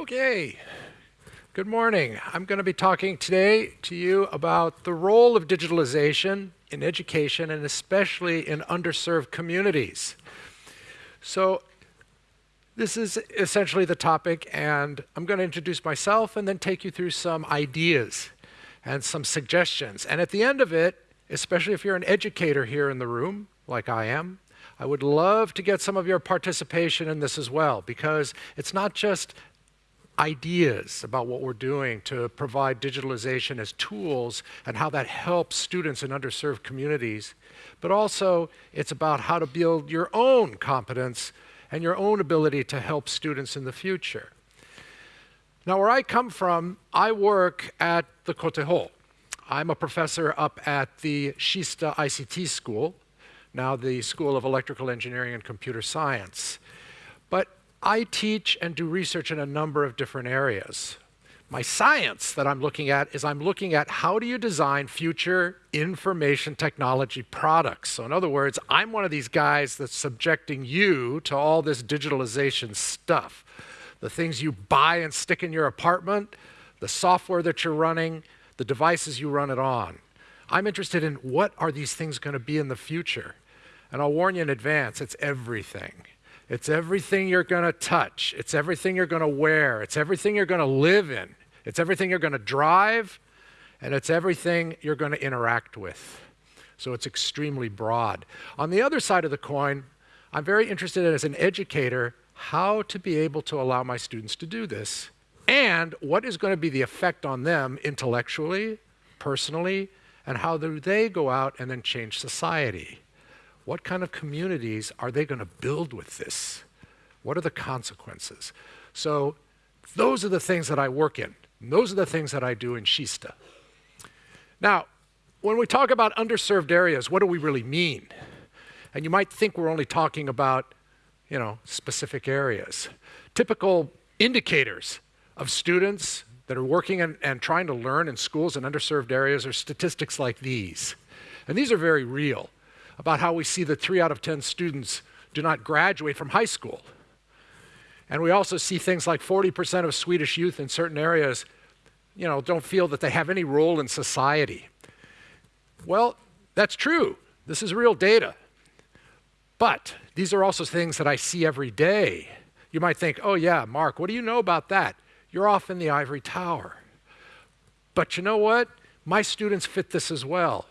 Okay, good morning. I'm going to be talking today to you about the role of digitalization in education and especially in underserved communities. So this is essentially the topic and I'm going to introduce myself and then take you through some ideas and some suggestions. And at the end of it, especially if you're an educator here in the room, like I am, I would love to get some of your participation in this as well, because it's not just ideas about what we're doing to provide digitalization as tools and how that helps students in underserved communities, but also it's about how to build your own competence and your own ability to help students in the future. Now, where I come from, I work at the KTH. I'm a professor up at the Kista ICT School, now the School of Electrical Engineering and Computer Science. I teach and do research in a number of different areas. My science that I'm looking at is I'm looking at how do you design future information technology products. So in other words, I'm one of these guys that's subjecting you to all this digitalization stuff. The things you buy and stick in your apartment, the software that you're running, the devices you run it on. I'm interested in what are these things going to be in the future? And I'll warn you in advance, it's everything. It's everything you're going to touch. It's everything you're going to wear. It's everything you're going to live in. It's everything you're going to drive. And it's everything you're going to interact with. So it's extremely broad. On the other side of the coin, I'm very interested in, as an educator how to be able to allow my students to do this and what is going to be the effect on them intellectually, personally, and how do they go out and then change society. What kind of communities are they going to build with this? What are the consequences? So those are the things that I work in. those are the things that I do in Kista. Now, when we talk about underserved areas, what do we really mean? And you might think we're only talking about, you know, specific areas. Typical indicators of students that are working and, and trying to learn in schools in underserved areas are statistics like these. And these are very real about how we see that three out of 10 students do not graduate from high school. And we also see things like 40% of Swedish youth in certain areas, you know, don't feel that they have any role in society. Well, that's true. This is real data. But these are also things that I see every day. You might think, oh yeah, Mark, what do you know about that? You're off in the ivory tower. But you know what? My students fit this as well.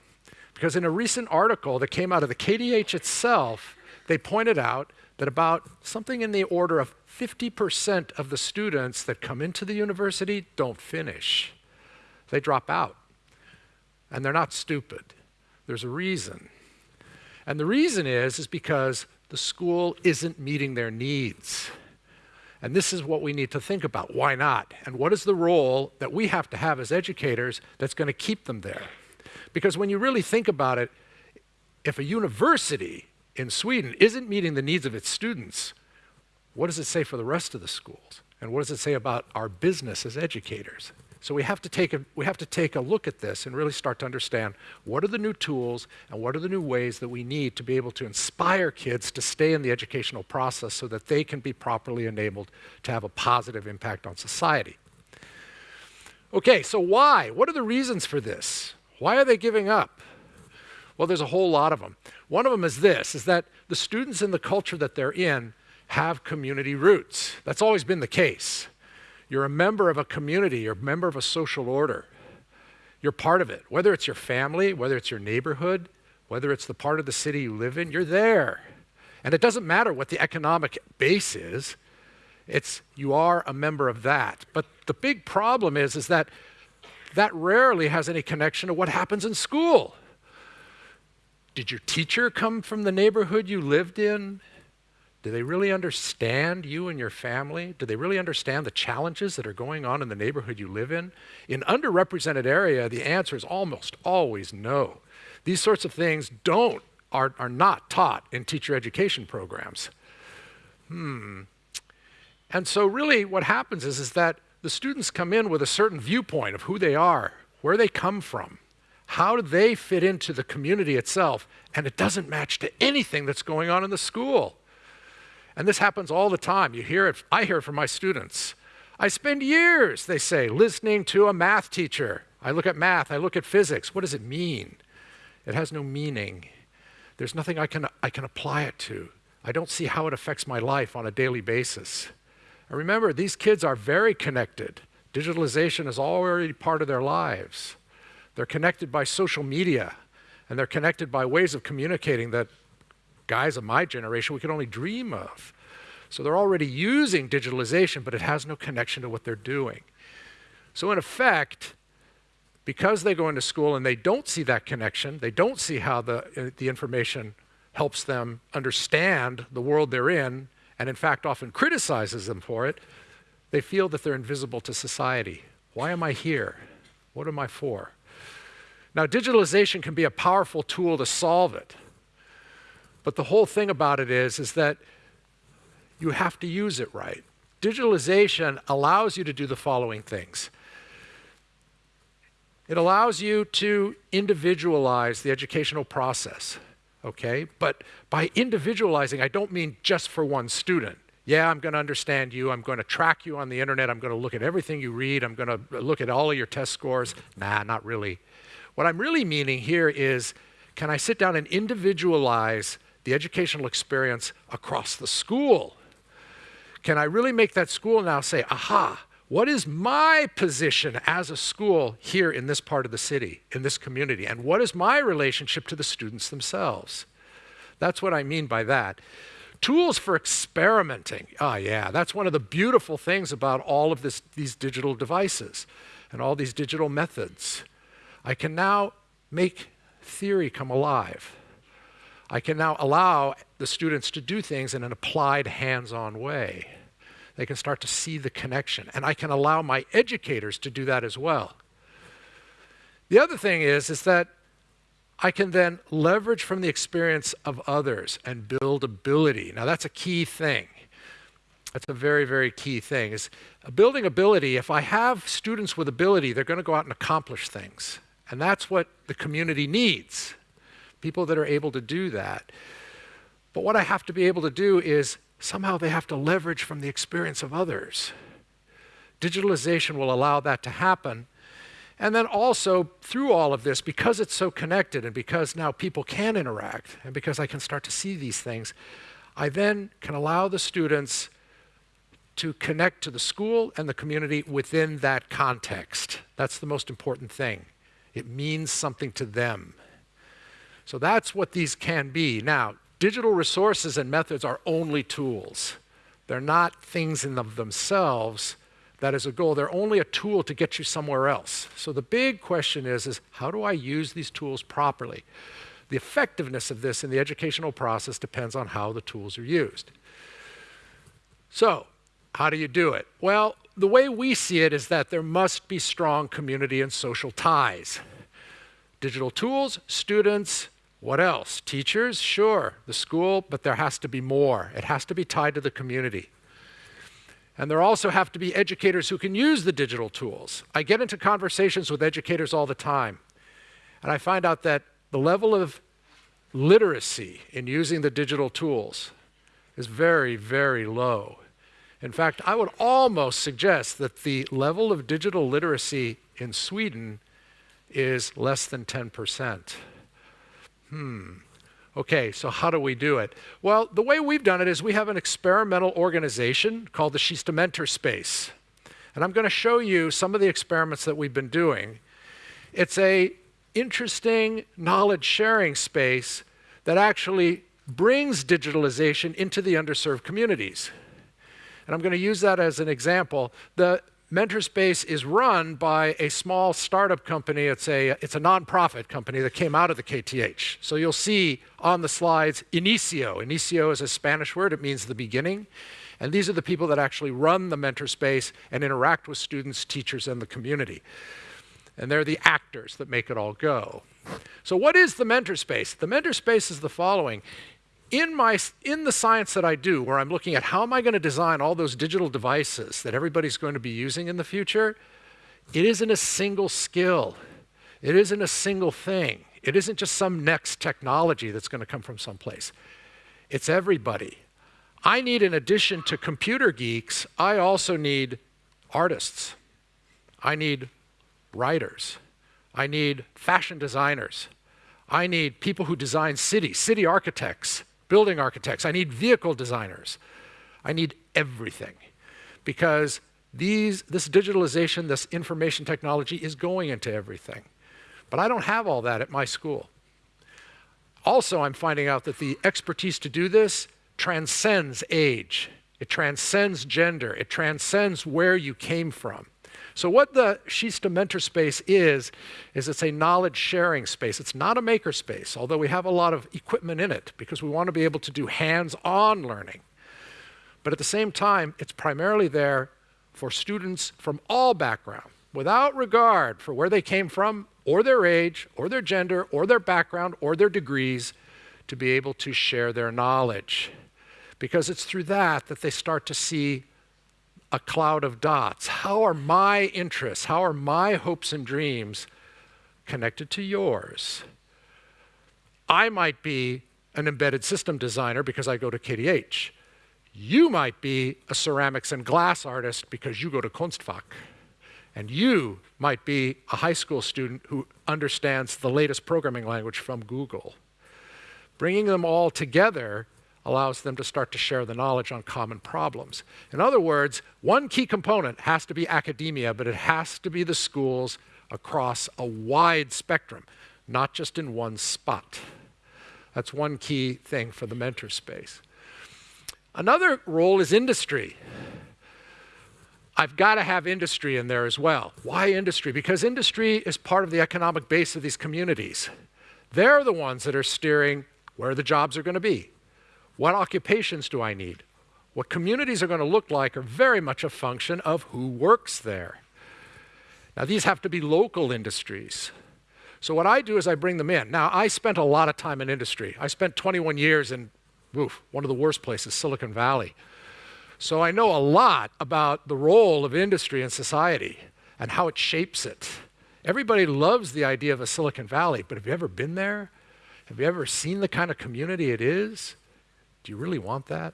Because in a recent article that came out of the KTH itself, they pointed out that about something in the order of 50% of the students that come into the university don't finish. They drop out. And they're not stupid. There's a reason. And the reason is, is because the school isn't meeting their needs. And this is what we need to think about. Why not? And what is the role that we have to have as educators that's going to keep them there? Because when you really think about it, if a university in Sweden isn't meeting the needs of its students, what does it say for the rest of the schools? And what does it say about our business as educators? So we have to take a, we have to take a look at this and really start to understand what are the new tools and what are the new ways that we need to be able to inspire kids to stay in the educational process so that they can be properly enabled to have a positive impact on society. Okay, so why? What are the reasons for this? Why are they giving up? Well, there's a whole lot of them. One of them is this, is that the students in the culture that they're in have community roots. That's always been the case. You're a member of a community, you're a member of a social order. You're part of it. Whether it's your family, whether it's your neighborhood, whether it's the part of the city you live in, you're there. And it doesn't matter what the economic base is. It's you are a member of that. But the big problem is is that that rarely has any connection to what happens in school. Did your teacher come from the neighborhood you lived in? Do they really understand you and your family? Do they really understand the challenges that are going on in the neighborhood you live in? In underrepresented area, the answer is almost always no. These sorts of things don't are, are not taught in teacher education programs. Hmm. And so really what happens is, is that the students come in with a certain viewpoint of who they are, where they come from, how do they fit into the community itself, and it doesn't match to anything that's going on in the school. And this happens all the time. You hear it, I hear it from my students. I spend years, they say, listening to a math teacher. I look at math, I look at physics. What does it mean? It has no meaning. There's nothing I can, I can apply it to. I don't see how it affects my life on a daily basis. And remember, these kids are very connected. Digitalization is already part of their lives. They're connected by social media, and they're connected by ways of communicating that guys of my generation we could only dream of. So they're already using digitalization, but it has no connection to what they're doing. So in effect, because they go into school and they don't see that connection, they don't see how the, uh, the information helps them understand the world they're in, and in fact often criticizes them for it, they feel that they're invisible to society. Why am I here? What am I for? Now, digitalization can be a powerful tool to solve it. But the whole thing about it is, is that you have to use it right. Digitalization allows you to do the following things. It allows you to individualize the educational process, okay? But by individualizing, I don't mean just for one student. Yeah, I'm going to understand you. I'm going to track you on the internet. I'm going to look at everything you read. I'm going to look at all of your test scores. Nah, not really. What I'm really meaning here is can I sit down and individualize the educational experience across the school? Can I really make that school now say, aha, what is my position as a school here in this part of the city, in this community? And what is my relationship to the students themselves? That's what I mean by that. Tools for experimenting. Ah, oh, yeah, that's one of the beautiful things about all of this, these digital devices and all these digital methods. I can now make theory come alive. I can now allow the students to do things in an applied, hands-on way. They can start to see the connection. And I can allow my educators to do that as well. The other thing is, is that I can then leverage from the experience of others and build ability. Now that's a key thing. That's a very, very key thing. Is building ability, if I have students with ability, they're going to go out and accomplish things. And that's what the community needs people that are able to do that. But what I have to be able to do is somehow they have to leverage from the experience of others. Digitalization will allow that to happen. And then also, through all of this, because it's so connected and because now people can interact and because I can start to see these things, I then can allow the students to connect to the school and the community within that context. That's the most important thing. It means something to them. So that's what these can be. Now, digital resources and methods are only tools. They're not things in themselves that is a goal. They're only a tool to get you somewhere else. So the big question is, is how do I use these tools properly? The effectiveness of this in the educational process depends on how the tools are used. So, how do you do it? Well, the way we see it is that there must be strong community and social ties. Digital tools, students, what else? Teachers? Sure, the school, but there has to be more. It has to be tied to the community. And there also have to be educators who can use the digital tools. I get into conversations with educators all the time, and I find out that the level of literacy in using the digital tools is very, very low. In fact, I would almost suggest that the level of digital literacy in Sweden is less than 10%. Hmm. Okay, so how do we do it? Well, the way we've done it is we have an experimental organization called the Kista Mentor Space. And I'm going to show you some of the experiments that we've been doing. It's a interesting knowledge sharing space that actually brings digitalization into the underserved communities. And I'm going to use that as an example. The Mentorspace is run by a small startup company. It's a, it's a nonprofit company that came out of the KTH. So you'll see on the slides Inicio. Inicio is a Spanish word, it means the beginning. And these are the people that actually run the Mentorspace and interact with students, teachers, and the community. And they're the actors that make it all go. So what is the Mentorspace? The Mentorspace is the following in, my, in the science that I do, where I'm looking at how am I going to design all those digital devices that everybody's going to be using in the future, it isn't a single skill. It isn't a single thing. It isn't just some next technology that's going to come from someplace. It's everybody. I need, in addition to computer geeks, I also need artists. I need writers. I need fashion designers. I need people who design cities, city architects, building architects. I need vehicle designers. I need everything because these, this digitalization, this information technology is going into everything. But I don't have all that at my school. Also, I'm finding out that the expertise to do this transcends age. It transcends gender. It transcends where you came from. So what the Kista Mentor Space is, is it's a knowledge sharing space. It's not a maker space, although we have a lot of equipment in it because we want to be able to do hands-on learning. But at the same time, it's primarily there for students from all backgrounds, without regard for where they came from, or their age, or their gender, or their background, or their degrees, to be able to share their knowledge. Because it's through that that they start to see a cloud of dots. How are my interests, how are my hopes and dreams connected to yours? I might be an embedded system designer because I go to KTH. You might be a ceramics and glass artist because you go to Konstfack. And you might be a high school student who understands the latest programming language from Google. Bringing them all together allows them to start to share the knowledge on common problems. In other words, one key component has to be academia, but it has to be the schools across a wide spectrum, not just in one spot. That's one key thing for the mentor space. Another role is industry. I've got to have industry in there as well. Why industry? Because industry is part of the economic base of these communities. They're the ones that are steering where the jobs are going to be, what occupations do I need? What communities are going to look like are very much a function of who works there. Now, these have to be local industries. So what I do is I bring them in. Now, I spent a lot of time in industry. I spent 21 years in oof, one of the worst places, Silicon Valley. So I know a lot about the role of industry in society and how it shapes it. Everybody loves the idea of a Silicon Valley, but have you ever been there? Have you ever seen the kind of community it is? Do you really want that?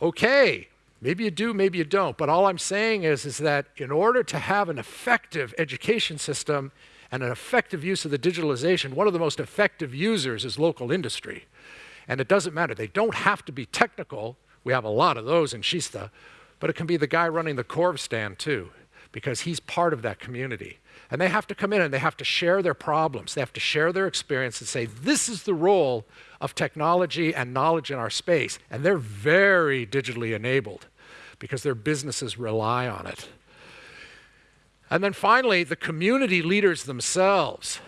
Okay, maybe you do, maybe you don't. But all I'm saying is, is that in order to have an effective education system and an effective use of the digitalization, one of the most effective users is local industry. And it doesn't matter. They don't have to be technical. We have a lot of those in Kista. But it can be the guy running the Corv stand too, because he's part of that community. And they have to come in and they have to share their problems. They have to share their experience and say, this is the role of technology and knowledge in our space. And they're very digitally enabled because their businesses rely on it. And then finally, the community leaders themselves.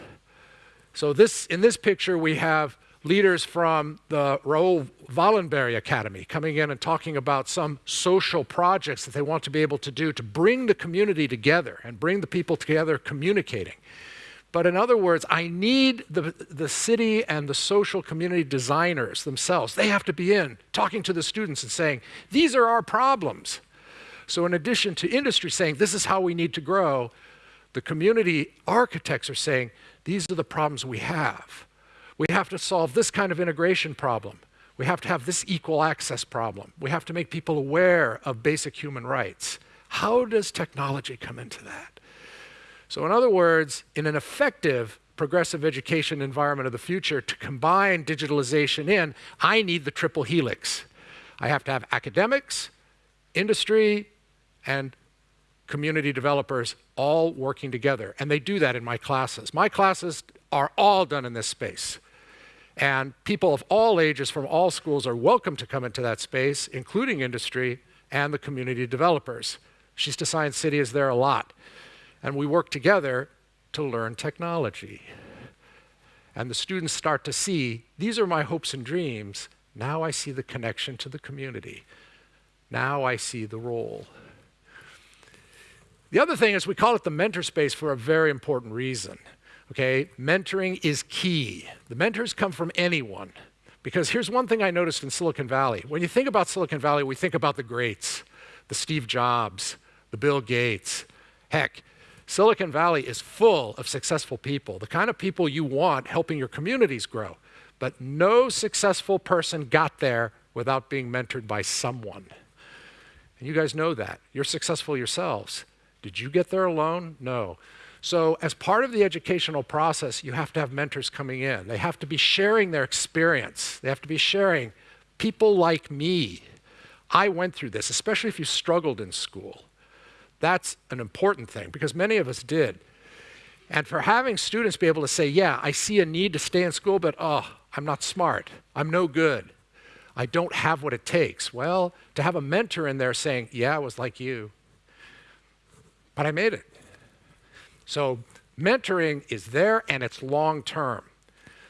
So this, in this picture, we have leaders from the Raoul Wallenberg Academy coming in and talking about some social projects that they want to be able to do to bring the community together and bring the people together communicating. But in other words, I need the, the city and the social community designers themselves. They have to be in talking to the students and saying, these are our problems. So in addition to industry saying, this is how we need to grow, the community architects are saying, these are the problems we have. We have to solve this kind of integration problem. We have to have this equal access problem. We have to make people aware of basic human rights. How does technology come into that? So in other words, in an effective progressive education environment of the future to combine digitalization in, I need the triple helix. I have to have academics, industry, and community developers all working together. And they do that in my classes. My classes are all done in this space. And people of all ages from all schools are welcome to come into that space, including industry and the community developers. Kista Science City is there a lot and we work together to learn technology. And the students start to see, these are my hopes and dreams. Now I see the connection to the community. Now I see the role. The other thing is we call it the mentor space for a very important reason. Okay, mentoring is key. The mentors come from anyone. Because here's one thing I noticed in Silicon Valley. When you think about Silicon Valley, we think about the greats, the Steve Jobs, the Bill Gates. Heck, Silicon Valley is full of successful people, the kind of people you want helping your communities grow. But no successful person got there without being mentored by someone. And you guys know that. You're successful yourselves. Did you get there alone? No. So, as part of the educational process, you have to have mentors coming in. They have to be sharing their experience. They have to be sharing people like me. I went through this, especially if you struggled in school. That's an important thing because many of us did. And for having students be able to say, Yeah, I see a need to stay in school, but oh, I'm not smart. I'm no good. I don't have what it takes. Well, to have a mentor in there saying, Yeah, I was like you, but I made it. So mentoring is there and it's long term.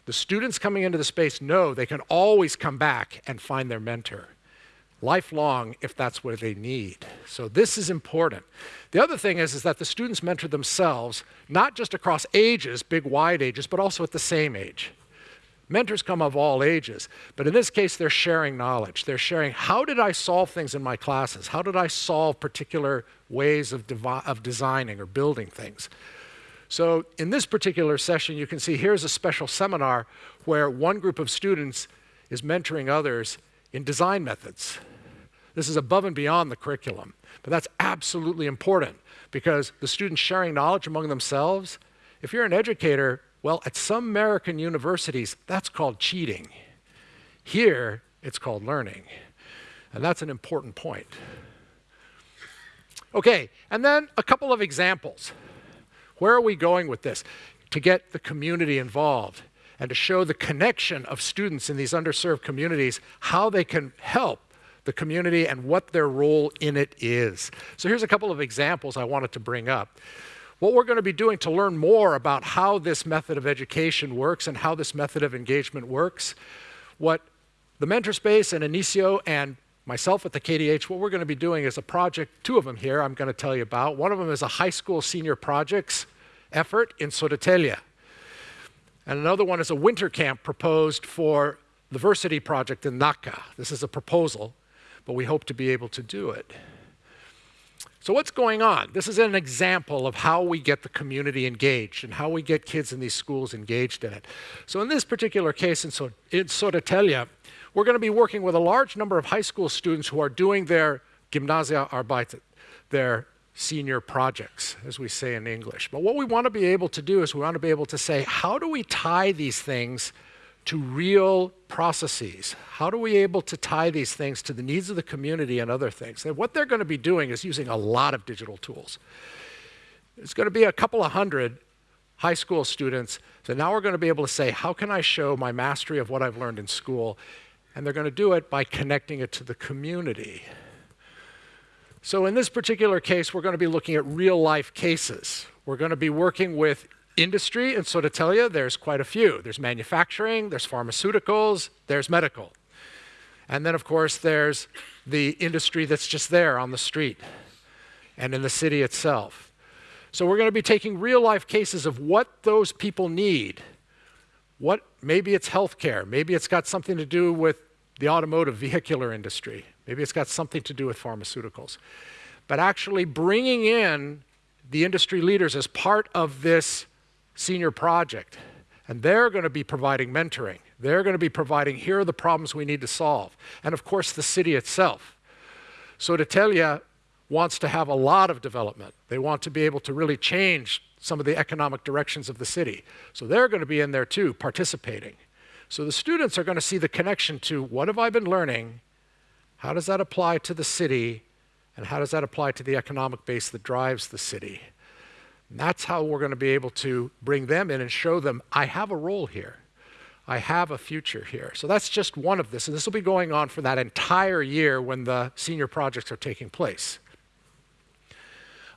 The students coming into the space know they can always come back and find their mentor. Lifelong, if that's what they need. So this is important. The other thing is, is that the students mentor themselves, not just across ages, big wide ages, but also at the same age. Mentors come of all ages, but in this case, they're sharing knowledge. They're sharing how did I solve things in my classes? How did I solve particular ways of, of designing or building things? So in this particular session, you can see here's a special seminar where one group of students is mentoring others in design methods. This is above and beyond the curriculum, but that's absolutely important because the students sharing knowledge among themselves, if you're an educator, well, at some American universities, that's called cheating. Here, it's called learning. And that's an important point. Okay, and then a couple of examples. Where are we going with this? To get the community involved and to show the connection of students in these underserved communities, how they can help the community and what their role in it is. So here's a couple of examples I wanted to bring up. What we're going to be doing to learn more about how this method of education works and how this method of engagement works, what the Mentor Space and Inicio and myself at the KTH, what we're going to be doing is a project, two of them here I'm going to tell you about. One of them is a high school senior projects effort in Södertälje. And another one is a winter camp proposed for the Versity project in Nacka. This is a proposal, but we hope to be able to do it. So, what's going on? This is an example of how we get the community engaged and how we get kids in these schools engaged in it. So, in this particular case in, so- in Södertälje, we're going to be working with a large number of high school students who are doing their gymnasiearbete, their senior projects, as we say in English. But what we want to be able to do is we want to be able to say, how do we tie these things to real processes? How do we able to tie these things to the needs of the community and other things? And what they're going to be doing is using a lot of digital tools. It's going to be a couple of hundred high school students. So now we're going to be able to say, how can I show my mastery of what I've learned in school? And they're going to do it by connecting it to the community. So in this particular case, we're going to be looking at real life cases. We're going to be working with industry and so to tell you, there's quite a few. There's manufacturing, there's pharmaceuticals, there's medical. And then, of course, there's the industry that's just there on the street and in the city itself. So we're going to be taking real life cases of what those people need. What maybe it's healthcare, maybe it's got something to do with the automotive vehicular industry, maybe it's got something to do with pharmaceuticals. But actually bringing in the industry leaders as part of this senior project. And they're going to be providing mentoring. They're going to be providing, here are the problems we need to solve. And of course, the city itself. Södertälje wants to have a lot of development. They want to be able to really change some of the economic directions of the city. So they're going to be in there too, participating. So the students are going to see the connection to what have I been learning? How does that apply to the city? And how does that apply to the economic base that drives the city? That's how we're going to be able to bring them in and show them, I have a role here. I have a future here. So that's just one of this. And this will be going on for that entire year when the senior projects are taking place.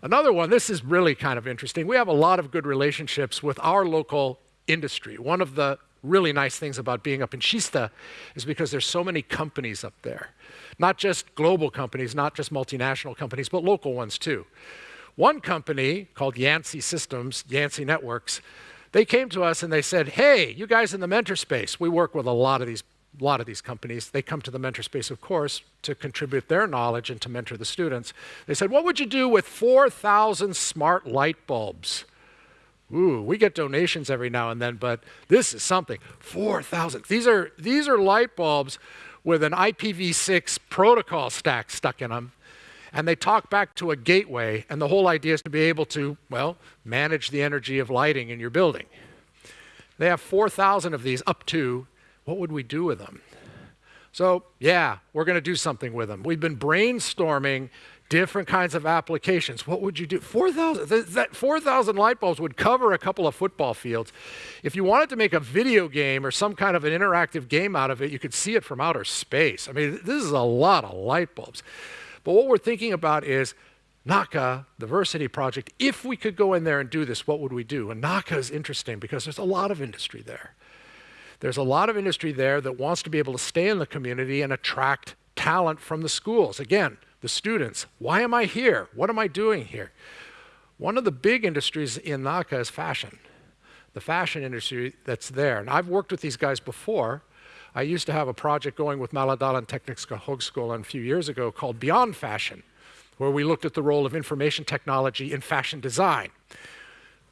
Another one, this is really kind of interesting. We have a lot of good relationships with our local industry. One of the really nice things about being up in Kista is because there's so many companies up there. Not just global companies, not just multinational companies, but local ones too. One company called Yanzi Systems, Yanzi Networks, they came to us and they said, "Hey, you guys in the mentor space, we work with a lot of these a lot of these companies. They come to the mentor space, of course, to contribute their knowledge and to mentor the students. They said, "What would you do with 4,000 smart light bulbs?" Ooh, we get donations every now and then, but this is something. 4,000. These are these are light bulbs with an IPv6 protocol stack stuck in them And they talk back to a gateway, and the whole idea is to be able to, well, manage the energy of lighting in your building. They have 4,000 of these, up to. What would we do with them? So, yeah, we're going to do something with them. We've been brainstorming different kinds of applications. What would you do? 4,000, that 4,000 light bulbs would cover a couple of football fields. If you wanted to make a video game or some kind of an interactive game out of it, you could see it from outer space. I mean, this is a lot of light bulbs. But what we're thinking about is Nacka, the project, if we could go in there and do this, what would we do? And Nacka is interesting because there's a lot of industry there. There's a lot of industry there that wants to be able to stay in the community and attract talent from the schools. Again, the students. Why am I here? What am I doing here? One of the big industries in Nacka is fashion, the fashion industry that's there. And I've worked with these guys before. I used to have a project going with Mälardalen Tekniska Högskolan a few years ago called Beyond Fashion, where we looked at the role of information technology in fashion design.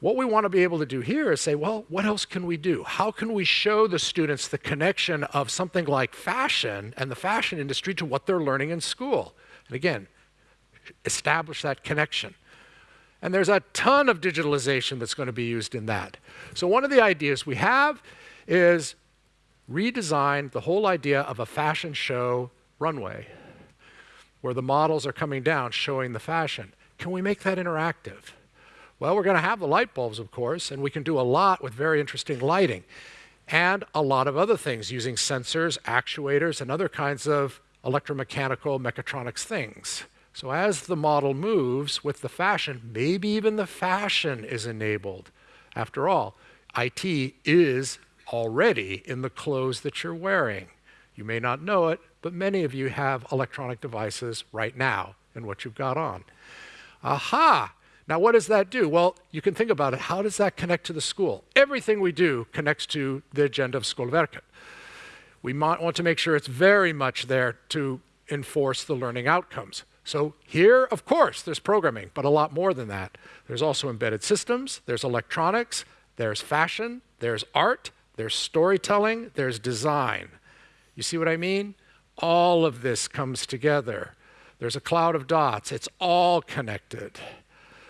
What we want to be able to do here is say, well, what else can we do? How can we show the students the connection of something like fashion and the fashion industry to what they're learning in school? And again, establish that connection. And there's a ton of digitalization that's going to be used in that. So one of the ideas we have is redesign the whole idea of a fashion show runway where the models are coming down showing the fashion. Can we make that interactive? Well, we're going to have the light bulbs, of course, and we can do a lot with very interesting lighting and a lot of other things using sensors, actuators, and other kinds of electromechanical, mechatronics things. So as the model moves with the fashion, maybe even the fashion is enabled. After all, IT is already in the clothes that you're wearing. You may not know it, but many of you have electronic devices right now in what you've got on. Aha! Now, what does that do? Well, you can think about it. How does that connect to the school? Everything we do connects to the agenda of Skolverket. We want to make sure it's very much there to enforce the learning outcomes. So here, of course, there's programming, but a lot more than that. There's also embedded systems, there's electronics, there's fashion, there's art, there's storytelling, there's design. You see what I mean? All of this comes together. There's a cloud of dots. It's all connected.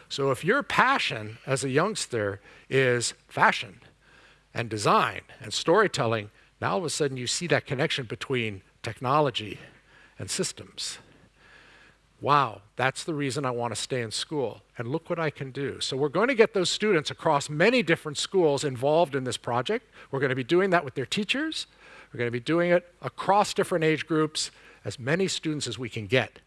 So if your passion as a youngster is fashion and design and storytelling, now all of a sudden you see that connection between technology and systems. Wow, that's the reason I want to stay in school. And look what I can do. So we're going to get those students across many different schools involved in this project. We're going to be doing that with their teachers. We're going to be doing it across different age groups, as many students as we can get.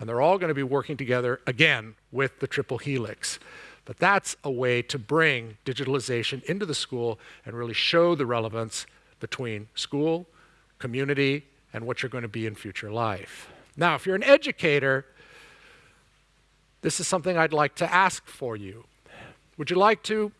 And they're all going to be working together, again, with the triple helix. But that's a way to bring digitalization into the school and really show the relevance between school, community, and what you're going to be in future life. Now, if you're an educator, this is something I'd like to ask for you. Would you like to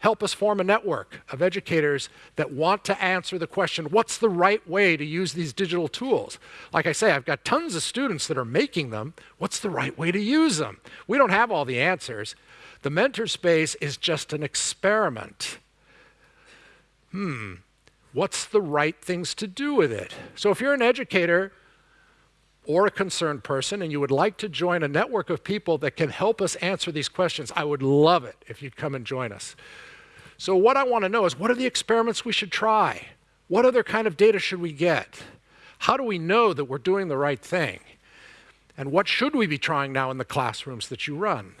help us form a network of educators that want to answer the question, what's the right way to use these digital tools? Like I say, I've got tons of students that are making them. What's the right way to use them? We don't have all the answers. The mentor space is just an experiment. Hmm, what's the right things to do with it? So if you're an educator or a concerned person and you would like to join a network of people that can help us answer these questions, I would love it if you'd come and join us. So what I want to know is what are the experiments we should try? What other kind of data should we get? How do we know that we're doing the right thing? And what should we be trying now in the classrooms that you run?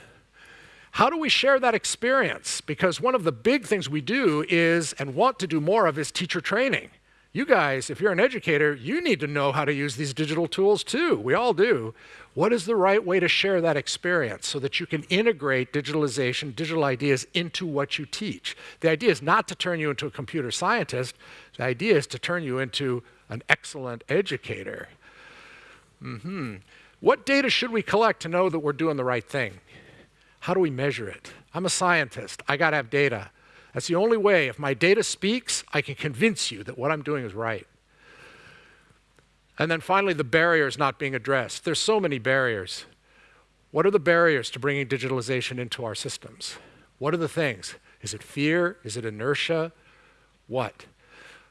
How do we share that experience? Because one of the big things we do is, and want to do more of, is teacher training. You guys, if you're an educator, you need to know how to use these digital tools too. We all do. What is the right way to share that experience so that you can integrate digitalization, digital ideas into what you teach? The idea is not to turn you into a computer scientist. The idea is to turn you into an excellent educator. Mm -hmm. What data should we collect to know that we're doing the right thing? How do we measure it? I'm a scientist. I got to have data. That's the only way. If my data speaks, I can convince you that what I'm doing is right. And then finally, the barriers not being addressed. There's so many barriers. What are the barriers to bringing digitalization into our systems? What are the things? Is it fear? Is it inertia? What?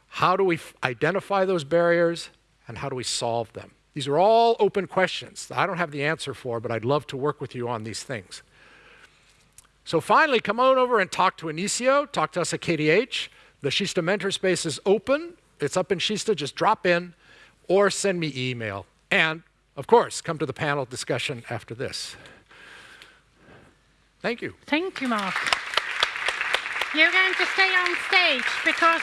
How do we identify those barriers and how do we solve them? These are all open questions that I don't have the answer for, but I'd love to work with you on these things. So finally, come on over and talk to Inicio, talk to us at KTH. The Kista Mentor Space is open. It's up in Kista. just drop in or send me email. And of course, come to the panel discussion after this. Thank you. Thank you, Mark. You're going to stay on stage because